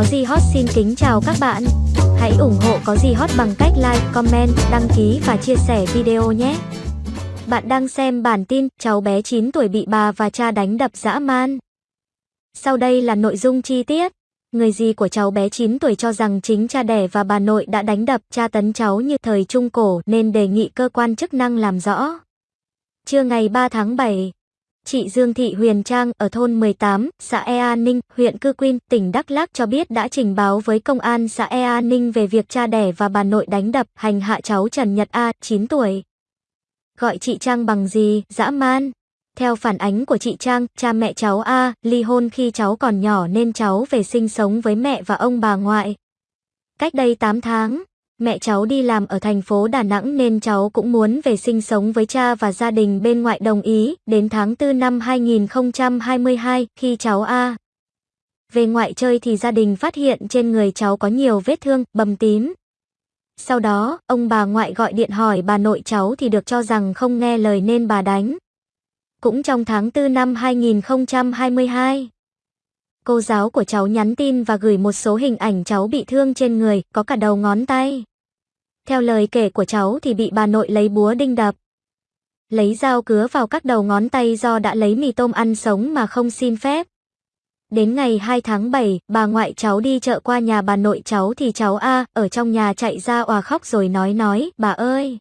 Có gì hot xin kính chào các bạn. Hãy ủng hộ Có gì hot bằng cách like, comment, đăng ký và chia sẻ video nhé. Bạn đang xem bản tin cháu bé 9 tuổi bị bà và cha đánh đập dã man. Sau đây là nội dung chi tiết. Người gì của cháu bé 9 tuổi cho rằng chính cha đẻ và bà nội đã đánh đập cha tấn cháu như thời Trung Cổ nên đề nghị cơ quan chức năng làm rõ. Trưa ngày 3 tháng 7, Chị Dương Thị Huyền Trang ở thôn 18, xã Ea Ninh, huyện Cư Quyên, tỉnh Đắk Lắk cho biết đã trình báo với công an xã Ea Ninh về việc cha đẻ và bà nội đánh đập, hành hạ cháu Trần Nhật A, 9 tuổi. Gọi chị Trang bằng gì, dã man? Theo phản ánh của chị Trang, cha mẹ cháu A ly hôn khi cháu còn nhỏ nên cháu về sinh sống với mẹ và ông bà ngoại. Cách đây 8 tháng, Mẹ cháu đi làm ở thành phố Đà Nẵng nên cháu cũng muốn về sinh sống với cha và gia đình bên ngoại đồng ý, đến tháng 4 năm 2022, khi cháu A về ngoại chơi thì gia đình phát hiện trên người cháu có nhiều vết thương, bầm tím. Sau đó, ông bà ngoại gọi điện hỏi bà nội cháu thì được cho rằng không nghe lời nên bà đánh. Cũng trong tháng 4 năm 2022, cô giáo của cháu nhắn tin và gửi một số hình ảnh cháu bị thương trên người, có cả đầu ngón tay. Theo lời kể của cháu thì bị bà nội lấy búa đinh đập. Lấy dao cứa vào các đầu ngón tay do đã lấy mì tôm ăn sống mà không xin phép. Đến ngày 2 tháng 7, bà ngoại cháu đi chợ qua nhà bà nội cháu thì cháu A ở trong nhà chạy ra òa khóc rồi nói nói, bà ơi.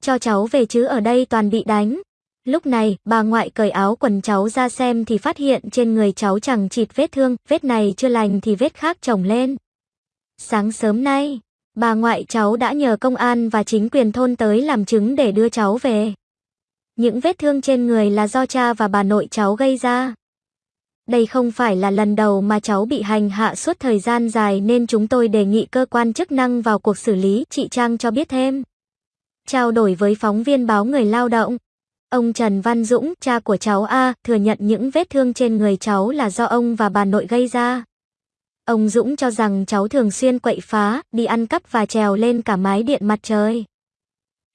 Cho cháu về chứ ở đây toàn bị đánh. Lúc này, bà ngoại cởi áo quần cháu ra xem thì phát hiện trên người cháu chẳng chịt vết thương, vết này chưa lành thì vết khác chồng lên. Sáng sớm nay, bà ngoại cháu đã nhờ công an và chính quyền thôn tới làm chứng để đưa cháu về. Những vết thương trên người là do cha và bà nội cháu gây ra. Đây không phải là lần đầu mà cháu bị hành hạ suốt thời gian dài nên chúng tôi đề nghị cơ quan chức năng vào cuộc xử lý, chị Trang cho biết thêm. Trao đổi với phóng viên báo Người Lao động, ông Trần Văn Dũng, cha của cháu A, thừa nhận những vết thương trên người cháu là do ông và bà nội gây ra. Ông Dũng cho rằng cháu thường xuyên quậy phá, đi ăn cắp và trèo lên cả mái điện mặt trời.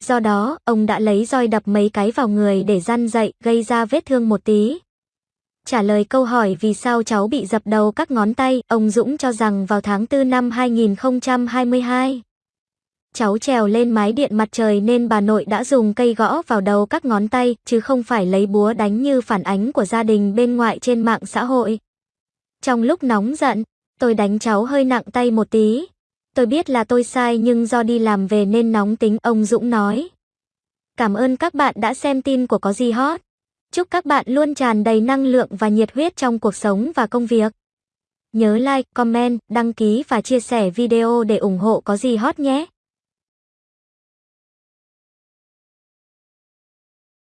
Do đó, ông đã lấy roi đập mấy cái vào người để răn dậy, gây ra vết thương một tí. Trả lời câu hỏi vì sao cháu bị dập đầu các ngón tay, ông Dũng cho rằng vào tháng 4 năm 2022, cháu trèo lên mái điện mặt trời nên bà nội đã dùng cây gõ vào đầu các ngón tay, chứ không phải lấy búa đánh như phản ánh của gia đình bên ngoại trên mạng xã hội. Trong lúc nóng giận, tôi đánh cháu hơi nặng tay một tí. Tôi biết là tôi sai nhưng do đi làm về nên nóng tính, ông Dũng nói. Cảm ơn các bạn đã xem tin của Có Gì Hot. Chúc các bạn luôn tràn đầy năng lượng và nhiệt huyết trong cuộc sống và công việc. Nhớ like, comment, đăng ký và chia sẻ video để ủng hộ Có Gì Hot nhé.